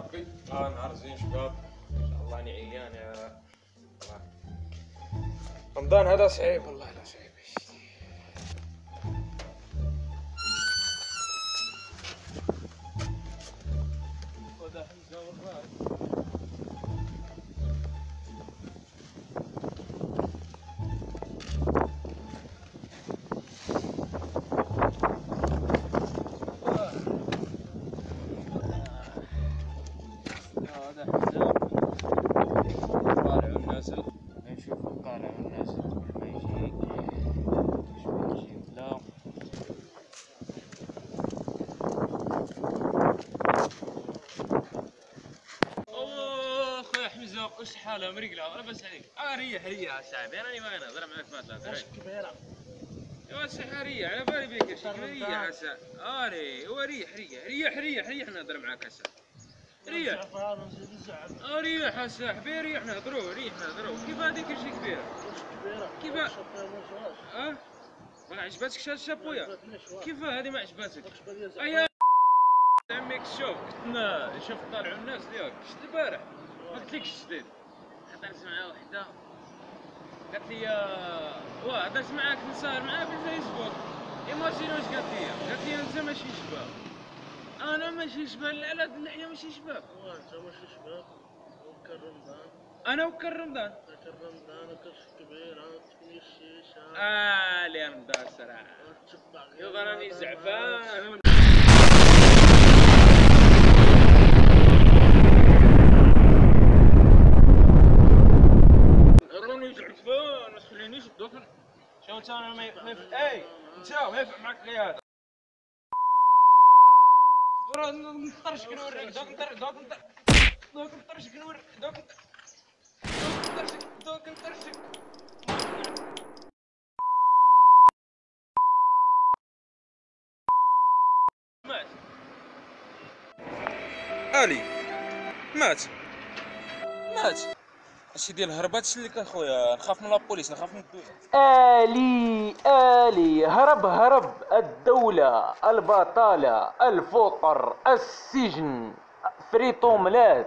ربي آه نهار زين شباب الله راني عيان يا. رمضان هذا صعيب والله لا صعيب هذا حمزه والله ونازل نشوف ونازل قبل ما يجي شوي يجي لا. أوه اخويا حمزه وش حاله مريقله أنا بس عليك آه ريح ريح يا صاحبي أنا ما أنا. ضرب معك ما ثلاثة يا سحرية على بالي بيك شكل ريح هسه. أري هو ريح ريح. ريح ريح. ريح نهضر معاك هسه. ريح. ريح هسه حبي ريح نهضروا ريح نهضروا كيف هذيك شي كبيرة؟ كيف- آه ما عجبتك شاد الشابويا كيف هذه ما زعفران ايا عميك شوف كنتنا شوف طالعوا الناس ديالك شفت البارح؟ ما قلتلكش جديد هضرت مع وحدة. قالت لي واه هضرت معاك نسهر معاها في الفيسبوك. ايماجيني واش قالت لي؟ قالت لي أنت ماشي شباب ماشي شباب لا لا اللحيه ماشي شباب. وانت ماشي شباب. وكر رمضان. أنا وكر رمضان. كر رمضان تكون الشيشة آه لي رمضان صراحة. يلا راني زعفان شو انت أنا ما يف- اي انت ما ينفع معك لي هذا. Dokter dokter dokter dokter dokter dokter dokter Ali, Mat. Mat. الي اش ديال الهربات شلك اخويا نخاف من لابوليس نخاف من الدولة آلي آلي هرب هرب الدولة البطالة الفقر السجن فريط اوملات